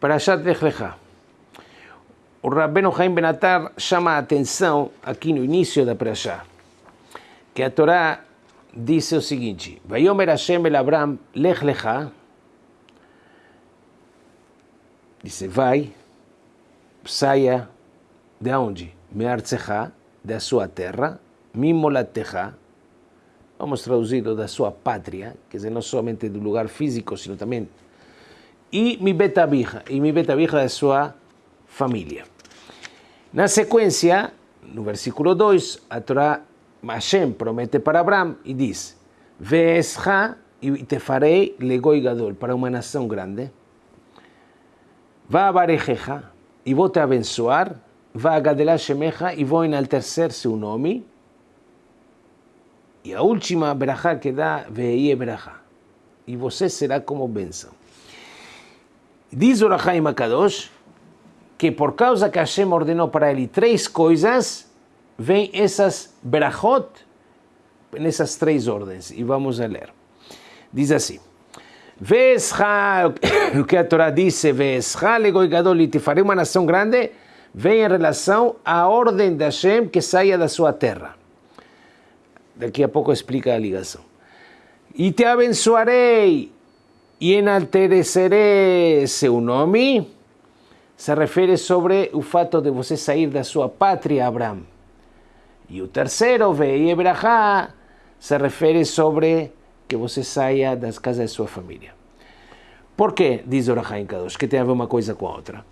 Parashat Lech Lecha. O Rabbeinu Haim Benatar chama a atenção aqui no início da Parashá, que a Torá disse o seguinte, Vayomer Hashem el Abram Lech Lecha, disse, vai, saia de onde? Meartzecha, da sua terra, Mimolatecha, vamos traduzido da sua pátria, quer dizer, não somente do lugar físico, sino também, e mi betabija, e mi betabija da sua família. Na sequência, no versículo 2, a Torá, Hashem promete para Abraão e diz, Veescha e te farei legoi gadol, para uma nação grande, vá a barejeja, e vou te abençoar, vá a gadelar shemeja, e vou enaltecer seu nome, e a última berajá que dá, veie berajá. E você será como bênção. Diz o Rahaim Akadosh que por causa que Hashem ordenou para ele três coisas, vem essas berachot nessas três ordens. E vamos a ler. Diz assim. Vescha, o que a Torá disse, Vescha legoi gadol, te farei uma nação grande, vem em relação à ordem de Hashem que saia da sua terra. Daqui a pouco explica a ligação. E te abençoarei e enaltecerei seu nome. Se refere sobre o fato de você sair da sua pátria, Abraão. E o terceiro, Vei Ebrahá, se refere sobre que você saia das casas de sua família. Por que, diz o Rahaim Kadosh, que tem a ver uma coisa com a outra?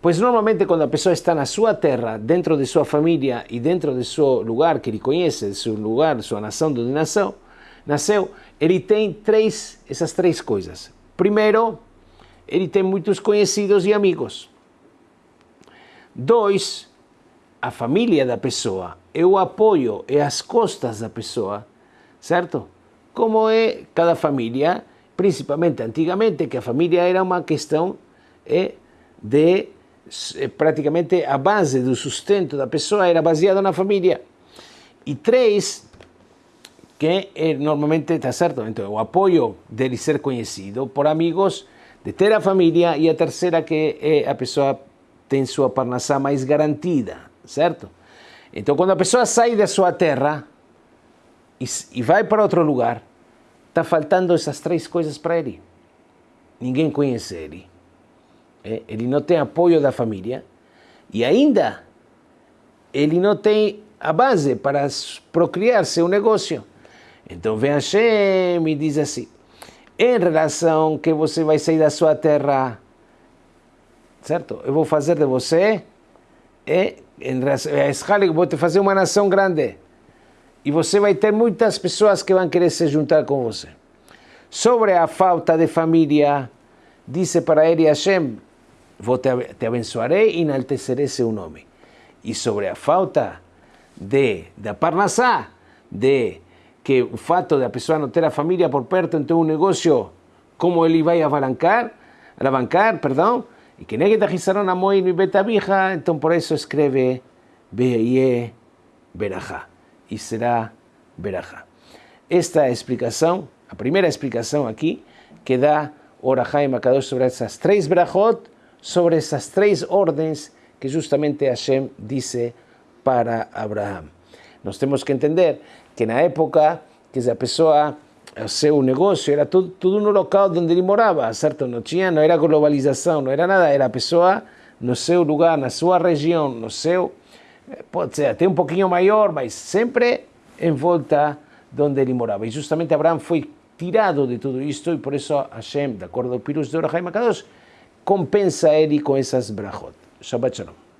Pois normalmente quando a pessoa está na sua terra, dentro de sua família e dentro de seu lugar que ele conhece, seu lugar, sua nação, de onde nasceu, nasceu, ele tem três, essas três coisas. Primeiro, ele tem muitos conhecidos e amigos. Dois, a família da pessoa, é o apoio, é as costas da pessoa, certo? Como é cada família, principalmente antigamente, que a família era uma questão é, de praticamente a base do sustento da pessoa era baseada na família. E três, que é, normalmente está certo, então o apoio dele ser conhecido por amigos, de ter a família, e a terceira que é a pessoa tem sua parnassá mais garantida, certo? Então quando a pessoa sai da sua terra e, e vai para outro lugar, está faltando essas três coisas para ele. Ninguém conhece ele ele não tem apoio da família e ainda ele não tem a base para procriar seu negócio. Então vem Hashem e diz assim, em relação que você vai sair da sua terra, certo? Eu vou fazer de você, é, em relação, a vou te fazer uma nação grande. E você vai ter muitas pessoas que vão querer se juntar com você. Sobre a falta de família, disse para ele Hashem, vou te, te abençoarei e enaltecerei seu nome. E sobre a falta de, da parnassá, de que fato de a pessoa não ter a família por perto, então um negócio, como ele vai alavancar, alavancar, perdão, e que negue tajizaron a moi mi betabija, então por isso escreve Beie Berajá, e será Berajá. Esta é a explicação, a primeira explicação aqui, que dá Orahai Makadosh sobre essas três Berajot, sobre essas três ordens que justamente Hashem disse para Abraão. Nós temos que entender que na época que a pessoa, o seu negócio era tudo, tudo no local onde ele morava, certo? Não tinha, não era globalização, não era nada, era a pessoa no seu lugar, na sua região, no seu, pode ser até um pouquinho maior, mas sempre em volta de onde ele morava. E justamente Abraão foi tirado de tudo isto e por isso Hashem, de acordo ao Pirus de Orahaim Akadosh, compensa ele com essas brachot. Shabbat Shalom.